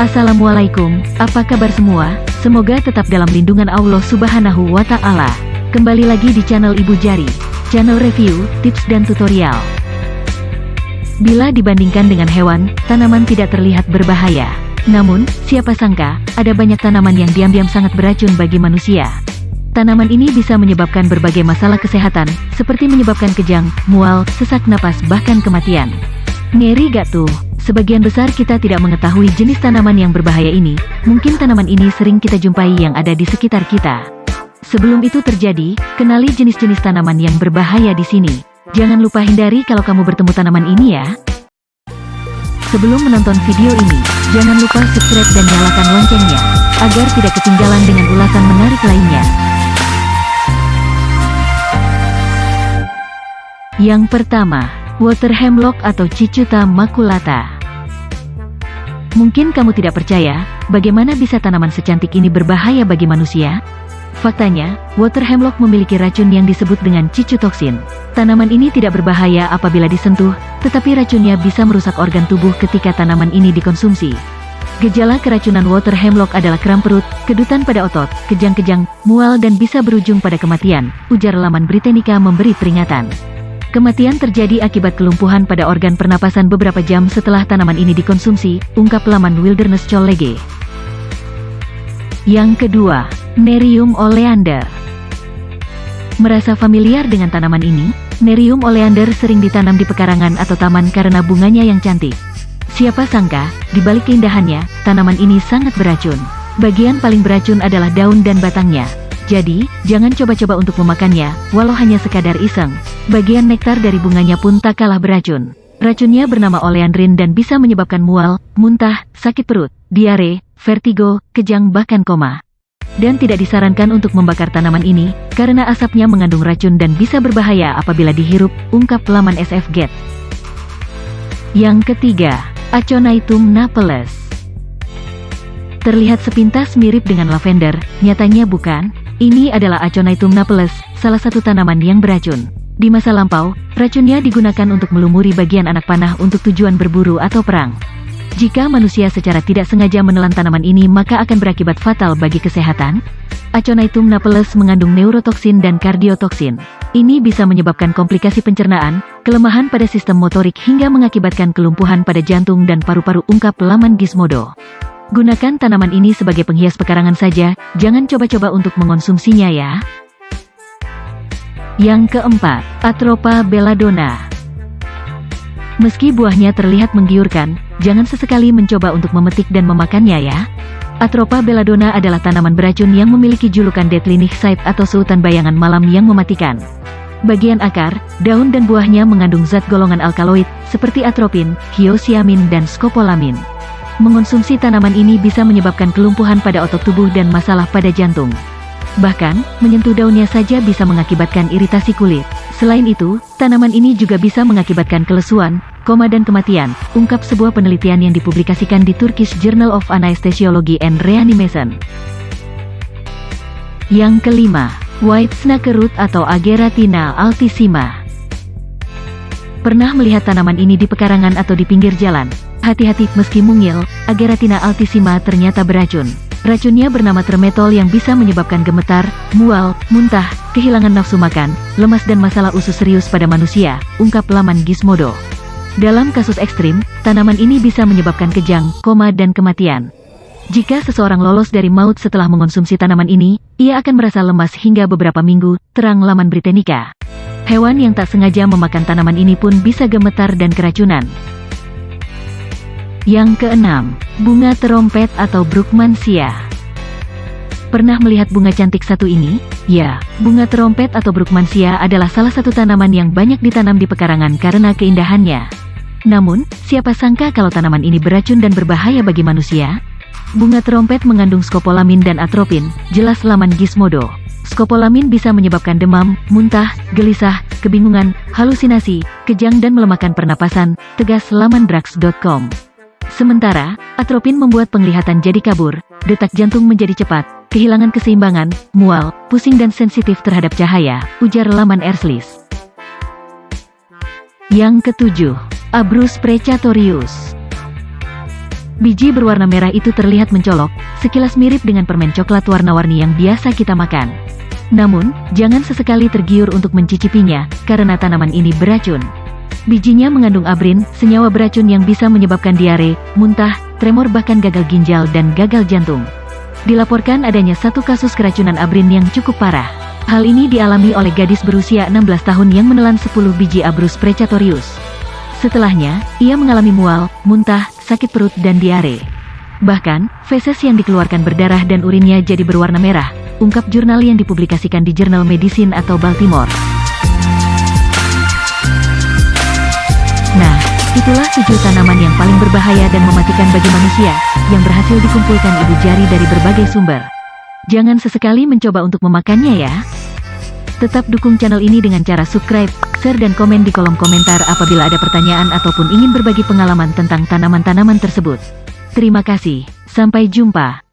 Assalamualaikum, apa kabar semua? Semoga tetap dalam lindungan Allah Subhanahu wa Ta'ala. Kembali lagi di channel Ibu Jari, channel review, tips, dan tutorial. Bila dibandingkan dengan hewan, tanaman tidak terlihat berbahaya. Namun, siapa sangka, ada banyak tanaman yang diam-diam sangat beracun bagi manusia. Tanaman ini bisa menyebabkan berbagai masalah kesehatan, seperti menyebabkan kejang, mual, sesak napas, bahkan kematian. Ngeri gak tuh? Sebagian besar kita tidak mengetahui jenis tanaman yang berbahaya ini, mungkin tanaman ini sering kita jumpai yang ada di sekitar kita. Sebelum itu terjadi, kenali jenis-jenis tanaman yang berbahaya di sini. Jangan lupa hindari kalau kamu bertemu tanaman ini ya. Sebelum menonton video ini, jangan lupa subscribe dan nyalakan loncengnya, agar tidak ketinggalan dengan ulasan menarik lainnya. Yang pertama, Water Hemlock atau Cicuta maculata. Mungkin kamu tidak percaya, bagaimana bisa tanaman secantik ini berbahaya bagi manusia? Faktanya, water hemlock memiliki racun yang disebut dengan cicutoksin. Tanaman ini tidak berbahaya apabila disentuh, tetapi racunnya bisa merusak organ tubuh ketika tanaman ini dikonsumsi. Gejala keracunan water hemlock adalah kram perut, kedutan pada otot, kejang-kejang, mual dan bisa berujung pada kematian, ujar laman Britannica memberi peringatan. Kematian terjadi akibat kelumpuhan pada organ pernapasan beberapa jam setelah tanaman ini dikonsumsi, ungkap laman Wilderness College. Yang kedua, Nerium oleander. Merasa familiar dengan tanaman ini? Nerium oleander sering ditanam di pekarangan atau taman karena bunganya yang cantik. Siapa sangka, di balik keindahannya, tanaman ini sangat beracun. Bagian paling beracun adalah daun dan batangnya. Jadi, jangan coba-coba untuk memakannya, walau hanya sekadar iseng. Bagian nektar dari bunganya pun tak kalah beracun. Racunnya bernama oleandrin dan bisa menyebabkan mual, muntah, sakit perut, diare, vertigo, kejang bahkan koma. Dan tidak disarankan untuk membakar tanaman ini, karena asapnya mengandung racun dan bisa berbahaya apabila dihirup, ungkap laman SF Get. Yang ketiga, Aconitum napellus. Terlihat sepintas mirip dengan lavender, nyatanya bukan, ini adalah Aconitum napellus, salah satu tanaman yang beracun. Di masa lampau, racunnya digunakan untuk melumuri bagian anak panah untuk tujuan berburu atau perang. Jika manusia secara tidak sengaja menelan tanaman ini maka akan berakibat fatal bagi kesehatan. Aconitum napellus mengandung neurotoksin dan kardiotoksin. Ini bisa menyebabkan komplikasi pencernaan, kelemahan pada sistem motorik hingga mengakibatkan kelumpuhan pada jantung dan paru-paru ungkap laman Gizmodo. Gunakan tanaman ini sebagai penghias pekarangan saja, jangan coba-coba untuk mengonsumsinya ya. Yang keempat, Atropa belladonna. Meski buahnya terlihat menggiurkan, jangan sesekali mencoba untuk memetik dan memakannya ya. Atropa belladonna adalah tanaman beracun yang memiliki julukan deadly Nixite atau seutan bayangan malam yang mematikan. Bagian akar, daun dan buahnya mengandung zat golongan alkaloid, seperti atropin, hyoscyamin dan skopolamin. Mengonsumsi tanaman ini bisa menyebabkan kelumpuhan pada otot tubuh dan masalah pada jantung. Bahkan, menyentuh daunnya saja bisa mengakibatkan iritasi kulit. Selain itu, tanaman ini juga bisa mengakibatkan kelesuan, koma dan kematian, ungkap sebuah penelitian yang dipublikasikan di Turkish Journal of Anesthesiology and Reanimation. Yang kelima, White Snake Root atau Ageratina altissima. Pernah melihat tanaman ini di pekarangan atau di pinggir jalan? Hati-hati, meski mungil, Ageratina altissima ternyata beracun. Racunnya bernama tremetol yang bisa menyebabkan gemetar, mual, muntah, kehilangan nafsu makan, lemas dan masalah usus serius pada manusia, ungkap laman Gizmodo. Dalam kasus ekstrim, tanaman ini bisa menyebabkan kejang, koma dan kematian. Jika seseorang lolos dari maut setelah mengonsumsi tanaman ini, ia akan merasa lemas hingga beberapa minggu, terang laman Britannica. Hewan yang tak sengaja memakan tanaman ini pun bisa gemetar dan keracunan. Yang keenam, bunga terompet atau Brookmansia. Pernah melihat bunga cantik satu ini? Ya, bunga terompet atau Brookmansia adalah salah satu tanaman yang banyak ditanam di pekarangan karena keindahannya. Namun, siapa sangka kalau tanaman ini beracun dan berbahaya bagi manusia? Bunga terompet mengandung skopolamin dan atropin, jelas laman Gizmodo. Skopolamin bisa menyebabkan demam, muntah, gelisah, kebingungan, halusinasi, kejang dan melemahkan pernapasan, tegas laman drugs.com. Sementara, atropin membuat penglihatan jadi kabur, detak jantung menjadi cepat, kehilangan keseimbangan, mual, pusing dan sensitif terhadap cahaya, ujar laman Erslis. Yang ketujuh, Abrus precatorius. Biji berwarna merah itu terlihat mencolok, sekilas mirip dengan permen coklat warna-warni yang biasa kita makan. Namun, jangan sesekali tergiur untuk mencicipinya, karena tanaman ini beracun. Bijinya mengandung abrin, senyawa beracun yang bisa menyebabkan diare, muntah, tremor bahkan gagal ginjal dan gagal jantung. Dilaporkan adanya satu kasus keracunan abrin yang cukup parah. Hal ini dialami oleh gadis berusia 16 tahun yang menelan 10 biji Abrus precatorius. Setelahnya, ia mengalami mual, muntah, sakit perut dan diare. Bahkan, feses yang dikeluarkan berdarah dan urinnya jadi berwarna merah, ungkap jurnal yang dipublikasikan di Jurnal Medicine atau Baltimore. Itulah tujuh tanaman yang paling berbahaya dan mematikan bagi manusia, yang berhasil dikumpulkan ibu jari dari berbagai sumber. Jangan sesekali mencoba untuk memakannya ya. Tetap dukung channel ini dengan cara subscribe, share dan komen di kolom komentar apabila ada pertanyaan ataupun ingin berbagi pengalaman tentang tanaman-tanaman tersebut. Terima kasih, sampai jumpa.